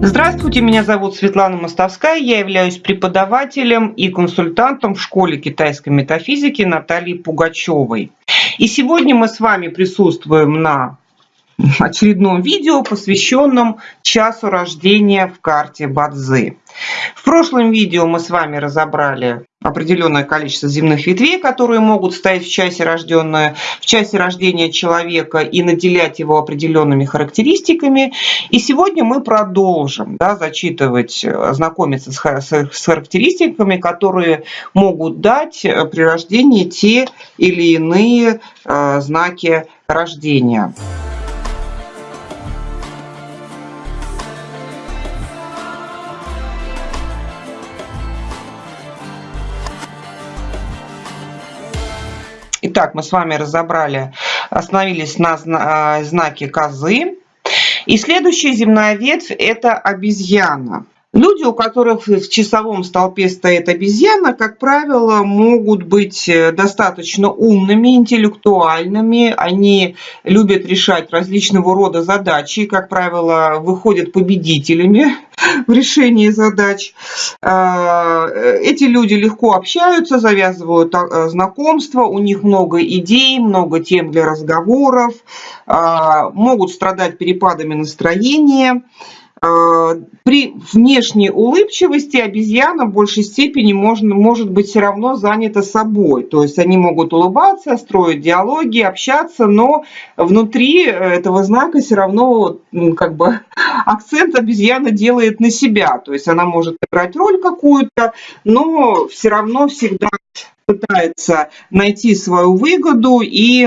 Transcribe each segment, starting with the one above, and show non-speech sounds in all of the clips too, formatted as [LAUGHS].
Здравствуйте, меня зовут Светлана Мостовская, я являюсь преподавателем и консультантом в школе китайской метафизики Натальи Пугачевой. И сегодня мы с вами присутствуем на очередном видео, посвященном часу рождения в карте Бадзы. В прошлом видео мы с вами разобрали определенное количество земных ветвей, которые могут стоять в часе, рожденное, в часе рождения человека и наделять его определенными характеристиками. И сегодня мы продолжим да, зачитывать, знакомиться с, характеристиками, которые могут дать при рождении те или иные э, знаки рождения. Итак, мы с вами разобрали, остановились на а, знаке козы. И следующая земная ветвь – это обезьяна. Люди, у которых в часовом столпе стоит обезьяна, как правило, могут быть э, достаточно умными, интеллектуальными. Они любят решать различного рода задачи, как правило, выходят победителями [LAUGHS] в решении задач. А, эти люди легко общаются, завязывают а, знакомства, у них много идей, много тем для разговоров, а, могут страдать перепадами настроения. А, при внешней улыбчивости обезьяна в большей степени можно, может быть все равно занята собой. То есть они могут улыбаться, строить диалоги, общаться, но внутри этого знака все равно ну, как бы [LAUGHS] акцент обезьяна делает на себя. То есть она может играть роль какую-то, но все равно всегда пытается найти свою выгоду и,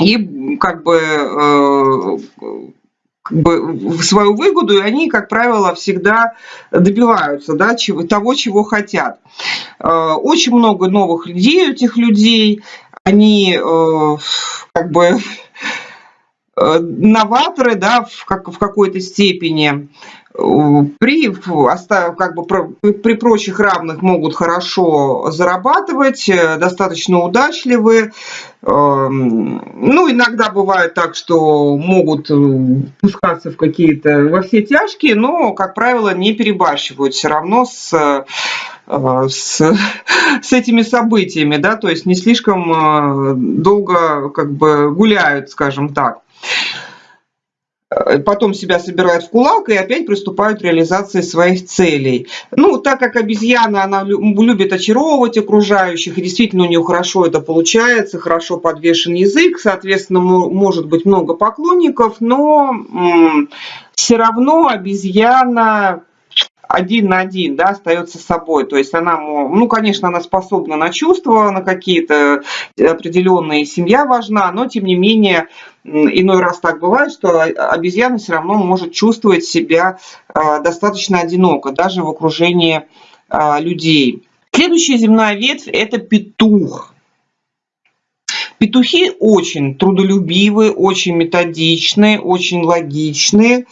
и как бы э, как бы свою выгоду, и они, как правило, всегда добиваются да, чего, того, чего хотят. Э, очень много новых людей у этих людей, они э, как бы э, новаторы да, в, как, в какой-то степени при, как бы, при прочих равных могут хорошо зарабатывать, э, достаточно удачливы. Эм, ну, иногда бывает так, что могут э, пускаться в какие-то, во все тяжкие, но, как правило, не перебарщивают все равно с э, с, с этими событиями, да, то есть не слишком долго как бы гуляют, скажем так. Э, потом себя собирают в кулак и опять приступают к реализации своих целей. Ну, так как обезьяна, она любит очаровывать окружающих, и действительно у нее хорошо это получается, хорошо подвешен язык, соответственно, может быть много поклонников, но все равно обезьяна один на один, да, остается собой. То есть она, ну, конечно, она способна на чувства, на какие-то определенные, семья важна, но тем не менее иной раз так бывает, что обезьяна все равно может чувствовать себя а, достаточно одиноко, даже в окружении а, людей. Следующая земная ветвь – это петух. Петухи очень трудолюбивые, очень методичные, очень логичные.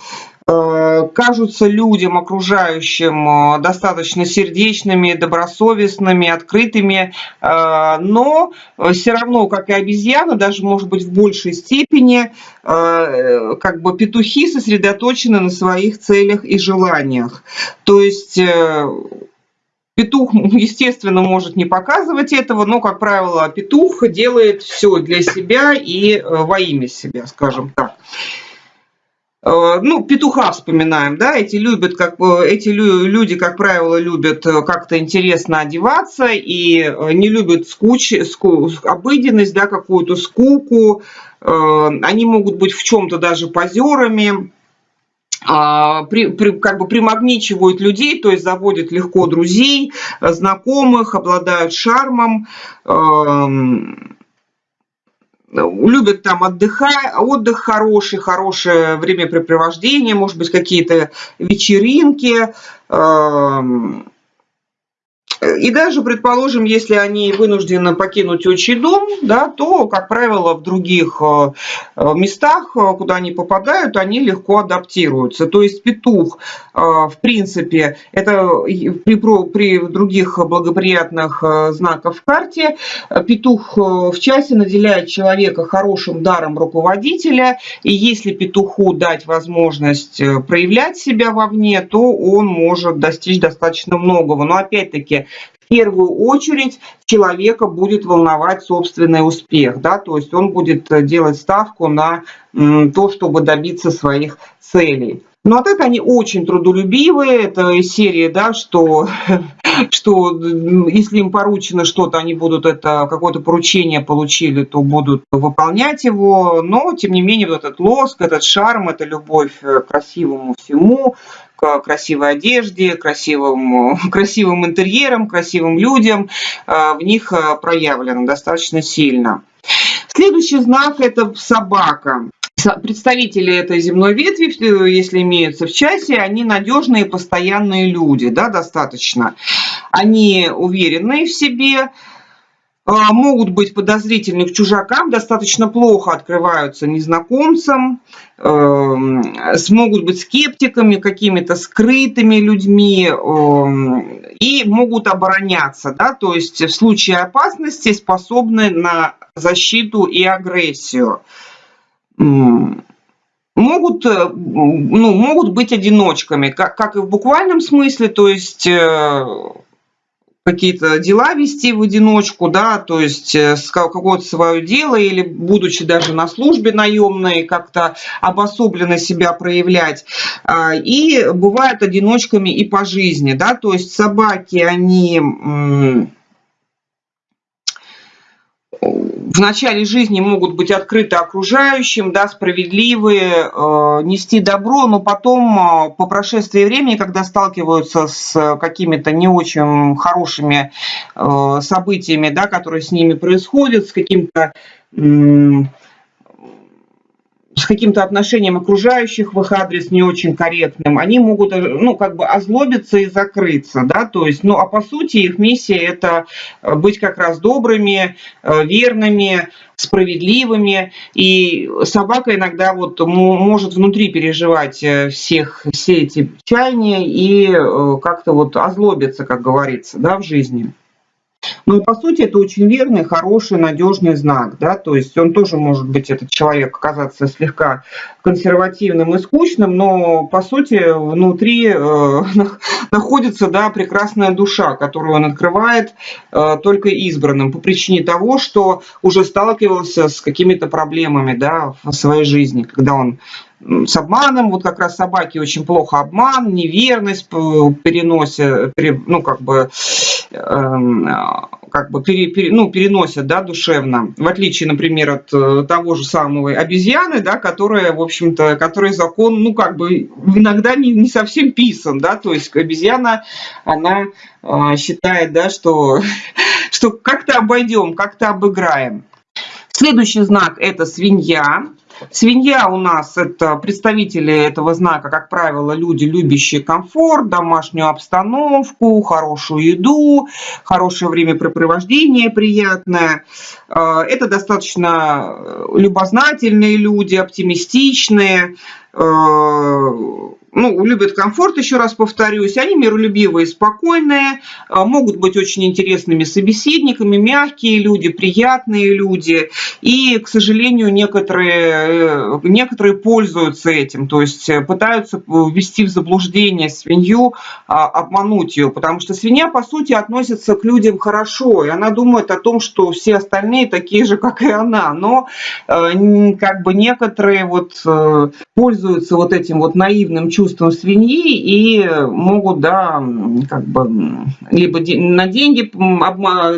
Э, кажутся людям окружающим э, достаточно сердечными, добросовестными, открытыми, э, но все равно, как и обезьяны, даже может быть в большей степени, как бы петухи сосредоточены на своих целях и желаниях. То есть Петух, [LAUGHS] естественно, может не показывать этого, но, как правило, петух делает все для себя и во имя себя, скажем так. Э, ну, петуха вспоминаем, да, эти любят, как эти люди, как правило, любят э, как-то интересно одеваться и э, не любят скуч, ску, обыденность, да, какую-то скуку. Они могут быть в чем-то даже позерами, а, при, при, как бы примагничивают людей, то есть заводят легко друзей, знакомых, обладают шармом. Эм, любят там отдыхать, отдых хороший, хорошее времяпрепровождение, может быть, какие-то вечеринки. И даже, предположим, если они вынуждены покинуть отчий дом, да, то, как правило, в других э, э, местах, э, куда они попадают, они легко адаптируются. То есть петух, в принципе, это при, при других благоприятных знаках в карте, петух в часе наделяет человека хорошим даром руководителя, и если петуху дать возможность проявлять себя вовне, то он может достичь достаточно многого. Но опять-таки первую очередь человека будет волновать собственный успех, да, то есть он будет э, делать ставку на то, чтобы добиться своих целей. Ну, а так они очень трудолюбивые, это из серии, да, что, [LAUGHS] что если им поручено что-то, они будут это, какое-то поручение получили, то будут выполнять его, но, тем не менее, вот этот лоск, этот шарм, эта любовь к красивому всему, красивой одежде, красивым, [LAUGHS] красивым интерьером, красивым людям, э, в них э, проявлено достаточно сильно. Следующий знак – это собака. Представители этой земной ветви, если имеются в часе, они надежные, постоянные люди, да, достаточно. Они уверенные в себе, а, могут быть подозрительны к чужакам, достаточно плохо открываются незнакомцам, эм, смогут быть скептиками, какими-то скрытыми людьми эм, и могут обороняться, да, то есть в случае опасности способны на защиту и агрессию. Могут, э, ну, могут быть одиночками, как, как и в буквальном смысле, то есть э, какие-то дела вести в одиночку, да, то есть э, какое-то свое дело или будучи даже на службе наемной, как-то обособленно себя проявлять. А, и бывают одиночками и по жизни, да, то есть собаки, они в начале жизни могут быть открыты окружающим, да, справедливые, э, нести добро, но потом, э, по прошествии времени, когда сталкиваются с какими-то не очень хорошими э, событиями, да, которые с ними происходят, с каким-то с каким-то отношением окружающих в их адрес не очень корректным, они могут, ну, как бы озлобиться и закрыться, да, то есть, ну, а по сути их миссия это э, быть как раз добрыми, э, верными, справедливыми, и собака иногда вот может внутри переживать э, всех, все эти чаяния и как-то вот озлобиться, как говорится, да, в жизни. Ну и по сути это очень верный, хороший, надежный знак, да, то есть он тоже может быть, этот человек, оказаться слегка консервативным и скучным, но по сути внутри э, [LAUGHS] находится, да, прекрасная душа, которую он открывает э, только избранным по причине того, что уже сталкивался с какими-то проблемами, да, в своей жизни, когда он с обманом, вот как раз собаки очень плохо обман, неверность переносят, ну как бы, как бы пере, пере, ну, переносят, да, душевно, в отличие, например, от э, того же самого обезьяны, да, которая, в общем-то, который закон, ну, как бы иногда не, не совсем писан, да, то есть обезьяна, она э, считает, да, что, [LAUGHS] что как-то обойдем, как-то обыграем. Следующий знак – это свинья. Свинья у нас это представители этого знака, как правило, люди, любящие комфорт, домашнюю обстановку, хорошую еду, хорошее времяпрепровождение приятное. Э, это достаточно любознательные люди, оптимистичные, э, ну, любят комфорт, еще раз повторюсь, они миролюбивые, спокойные, а, могут быть очень интересными собеседниками, мягкие люди, приятные люди, и, к сожалению, некоторые, э, некоторые пользуются этим, то есть э, пытаются ввести в заблуждение свинью, а, обмануть ее, потому что свинья, по сути, относится к людям хорошо, и она думает о том, что все остальные такие же, как и она, но э, как бы некоторые вот пользуются вот этим вот наивным чувством, чувством свиньи и могут, да, как бы, либо на деньги,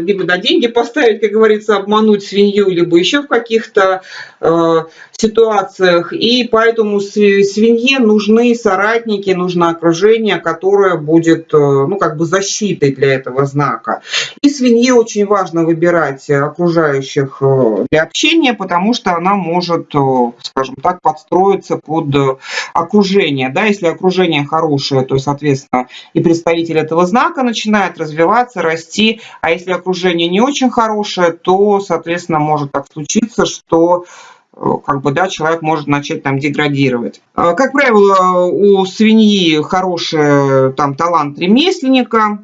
либо на деньги поставить, как говорится, обмануть свинью, либо еще в каких-то э, ситуациях. И поэтому свинье нужны соратники, нужно окружение, которое будет, э, ну, как бы защитой для этого знака. И свинье очень важно выбирать окружающих э, для общения, потому что она может, э, скажем так, подстроиться под окружения. Да, если окружение хорошее, то, соответственно, и представитель этого знака начинает развиваться, расти. А если окружение не очень хорошее, то, соответственно, может так случиться, что как бы, да, человек может начать там деградировать. Как правило, у свиньи хороший там талант ремесленника,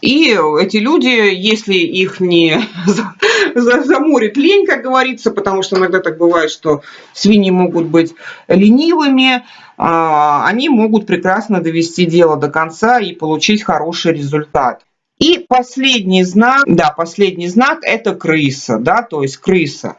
и эти люди, если их не [LAUGHS] заморит лень, как говорится, потому что иногда так бывает, что свиньи могут быть ленивыми, а, они могут прекрасно довести дело до конца и получить хороший результат. И последний знак, да, последний знак – это крыса, да, то есть крыса.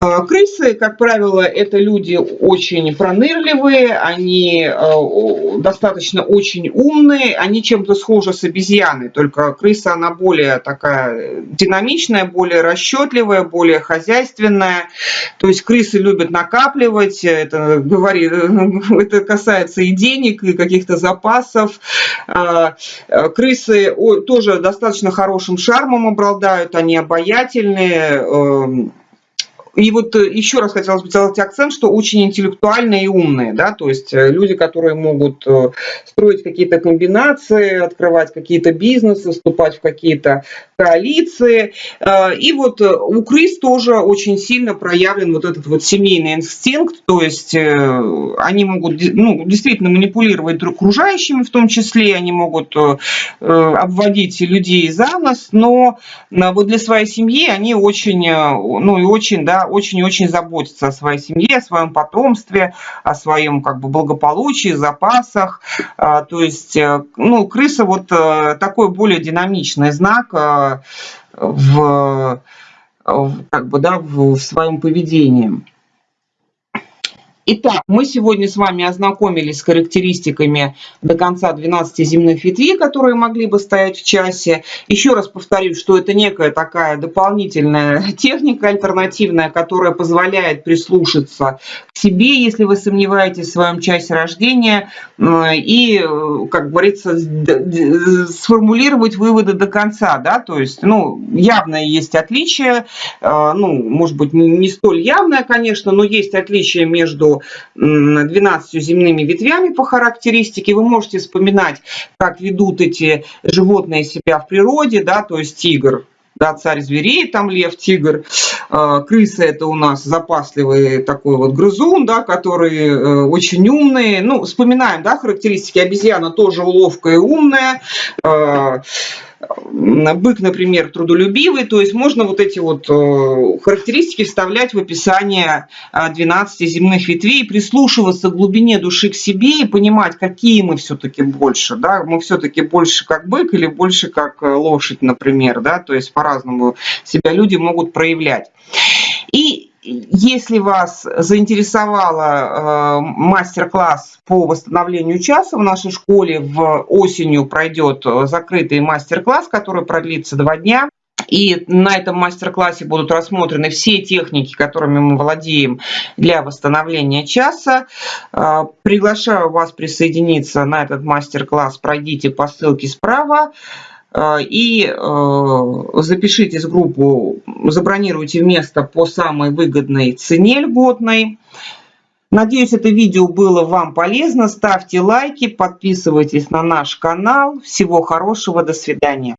Э, крысы, как правило, это люди очень пронырливые, они э, достаточно очень умные, они чем-то схожи с обезьяной, только крыса, она более такая динамичная, более расчетливая, более хозяйственная. То есть крысы любят накапливать, это, говорит, [LAUGHS] это касается и денег, и каких-то запасов. Э, крысы тоже достаточно хорошим шармом обладают, они обаятельные, эм, и вот э, еще раз хотелось бы сделать акцент, что очень интеллектуальные и умные, да, то есть э, люди, которые могут э, строить какие-то комбинации, открывать какие-то бизнесы, вступать в какие-то коалиции. И вот у крыс тоже очень сильно проявлен вот этот вот семейный инстинкт, то есть они могут ну, действительно манипулировать окружающими в том числе, они могут обводить людей за нос, но вот для своей семьи они очень, ну и очень, да, очень и очень заботиться о своей семье, о своем потомстве, о своем как бы благополучии, запасах. А, то есть, э, ну, крыса вот э, такой более динамичный знак э, в, как бы, да, в своем поведении. Итак, мы сегодня с вами ознакомились с характеристиками до конца 12 земных ветвей, которые могли бы стоять в часе. Еще раз повторюсь, что это некая такая дополнительная [LAUGHS] техника альтернативная, которая позволяет прислушаться к себе, если вы сомневаетесь в своем часе рождения, и, как говорится, сформулировать выводы до конца. Да? То есть, ну, явное есть отличие, э, ну, может быть, не столь явное, конечно, но есть отличие между 12 земными ветвями по характеристике. Вы можете вспоминать, как ведут эти животные себя в природе, да, то есть тигр, да, царь зверей, там лев, тигр, а, крыса это у нас запасливый такой вот грызун, да, который э, очень умный. Ну, вспоминаем, да, характеристики обезьяна тоже уловкая и умная. Бык, например, трудолюбивый, то есть можно вот эти вот э, характеристики вставлять в описание 12 земных ветвей, прислушиваться к глубине души к себе и понимать, какие мы все-таки больше, да, мы все-таки больше как бык или больше как э, лошадь, например, да, то есть по-разному себя люди могут проявлять. И если вас заинтересовало э, мастер-класс по восстановлению часа в нашей школе, в осенью пройдет закрытый мастер-класс, который продлится два дня. И на этом мастер-классе будут рассмотрены все техники, которыми мы владеем для восстановления часа. Э, приглашаю вас присоединиться на этот мастер-класс. Пройдите по ссылке справа. Э, и э, запишитесь в группу, забронируйте место по самой выгодной цене льготной. Надеюсь, это видео было вам полезно. Ставьте лайки, подписывайтесь на наш канал. Всего хорошего, до свидания.